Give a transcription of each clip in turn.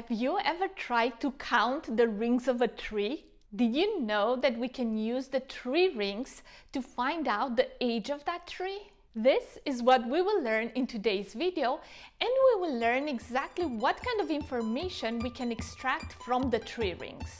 Have you ever tried to count the rings of a tree? Did you know that we can use the tree rings to find out the age of that tree? This is what we will learn in today's video and we will learn exactly what kind of information we can extract from the tree rings.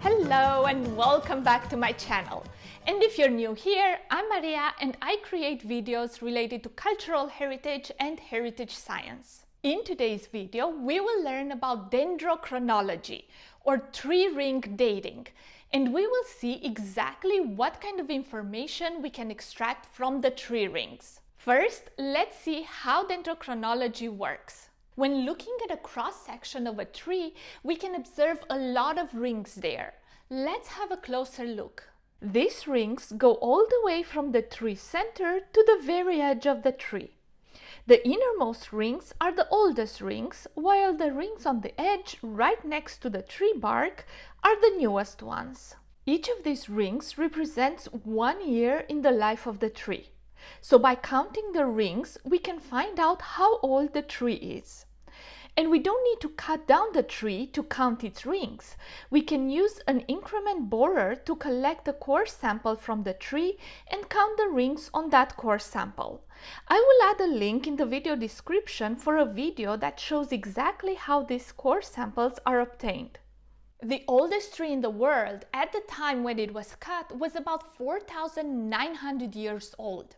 Hello and welcome back to my channel. And if you're new here, I'm Maria and I create videos related to cultural heritage and heritage science. In today's video, we will learn about dendrochronology or tree ring dating and we will see exactly what kind of information we can extract from the tree rings. First, let's see how dendrochronology works. When looking at a cross-section of a tree, we can observe a lot of rings there. Let's have a closer look. These rings go all the way from the tree center to the very edge of the tree. The innermost rings are the oldest rings, while the rings on the edge, right next to the tree bark, are the newest ones. Each of these rings represents one year in the life of the tree. So by counting the rings, we can find out how old the tree is. And we don't need to cut down the tree to count its rings. We can use an increment borer to collect a core sample from the tree and count the rings on that core sample. I will add a link in the video description for a video that shows exactly how these core samples are obtained. The oldest tree in the world at the time when it was cut was about 4,900 years old.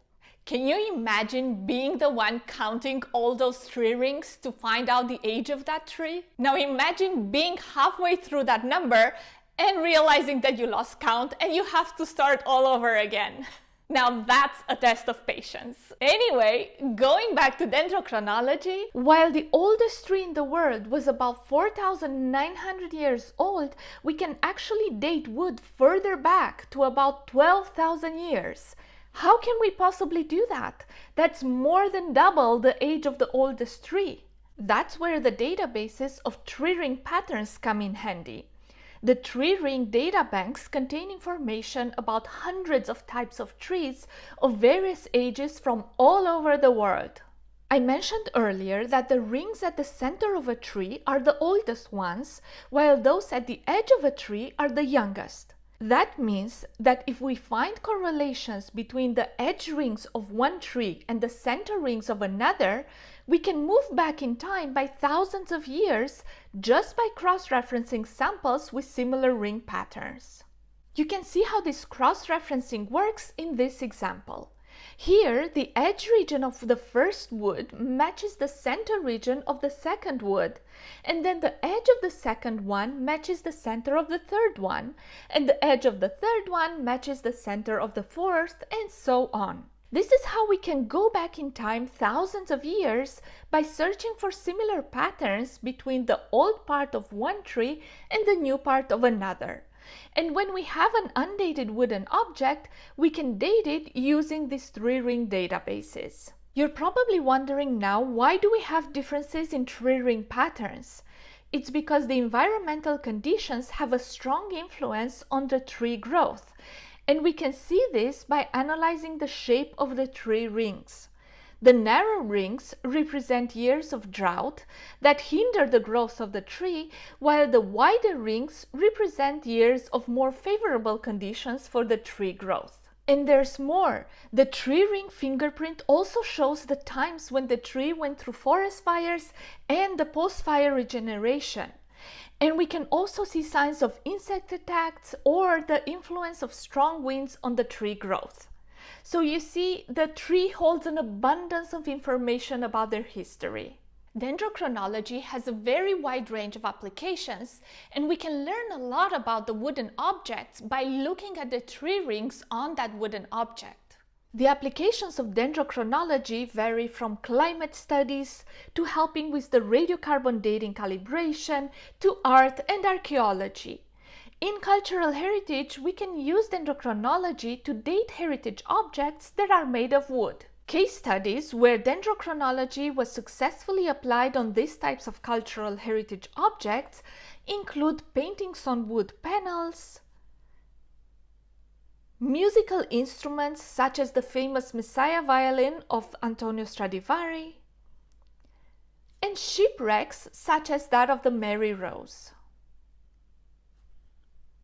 Can you imagine being the one counting all those tree rings to find out the age of that tree? Now imagine being halfway through that number and realizing that you lost count and you have to start all over again. Now that's a test of patience. Anyway, going back to dendrochronology, while the oldest tree in the world was about 4,900 years old, we can actually date wood further back to about 12,000 years. How can we possibly do that? That's more than double the age of the oldest tree. That's where the databases of tree ring patterns come in handy. The tree ring data banks contain information about hundreds of types of trees of various ages from all over the world. I mentioned earlier that the rings at the center of a tree are the oldest ones, while those at the edge of a tree are the youngest. That means that if we find correlations between the edge rings of one tree and the center rings of another, we can move back in time by thousands of years just by cross-referencing samples with similar ring patterns. You can see how this cross-referencing works in this example. Here, the edge region of the first wood matches the center region of the second wood, and then the edge of the second one matches the center of the third one, and the edge of the third one matches the center of the fourth, and so on. This is how we can go back in time thousands of years by searching for similar patterns between the old part of one tree and the new part of another. And when we have an undated wooden object, we can date it using these tree ring databases. You're probably wondering now, why do we have differences in tree ring patterns? It's because the environmental conditions have a strong influence on the tree growth. And we can see this by analyzing the shape of the tree rings. The narrow rings represent years of drought that hinder the growth of the tree, while the wider rings represent years of more favorable conditions for the tree growth. And there's more. The tree ring fingerprint also shows the times when the tree went through forest fires and the post-fire regeneration. And we can also see signs of insect attacks or the influence of strong winds on the tree growth. So you see, the tree holds an abundance of information about their history. Dendrochronology has a very wide range of applications, and we can learn a lot about the wooden objects by looking at the tree rings on that wooden object. The applications of dendrochronology vary from climate studies to helping with the radiocarbon dating calibration to art and archaeology. In cultural heritage, we can use dendrochronology to date heritage objects that are made of wood. Case studies where dendrochronology was successfully applied on these types of cultural heritage objects include paintings on wood panels, musical instruments such as the famous Messiah violin of Antonio Stradivari, and shipwrecks such as that of the Mary Rose.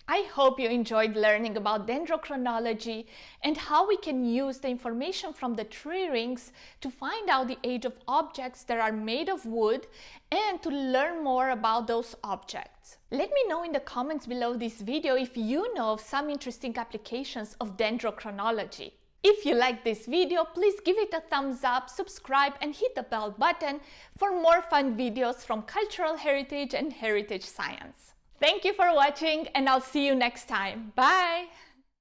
I hope you enjoyed learning about dendrochronology and how we can use the information from the tree rings to find out the age of objects that are made of wood and to learn more about those objects. Let me know in the comments below this video if you know of some interesting applications of dendrochronology. If you like this video, please give it a thumbs up, subscribe and hit the bell button for more fun videos from cultural heritage and heritage science. Thank you for watching and I'll see you next time. Bye!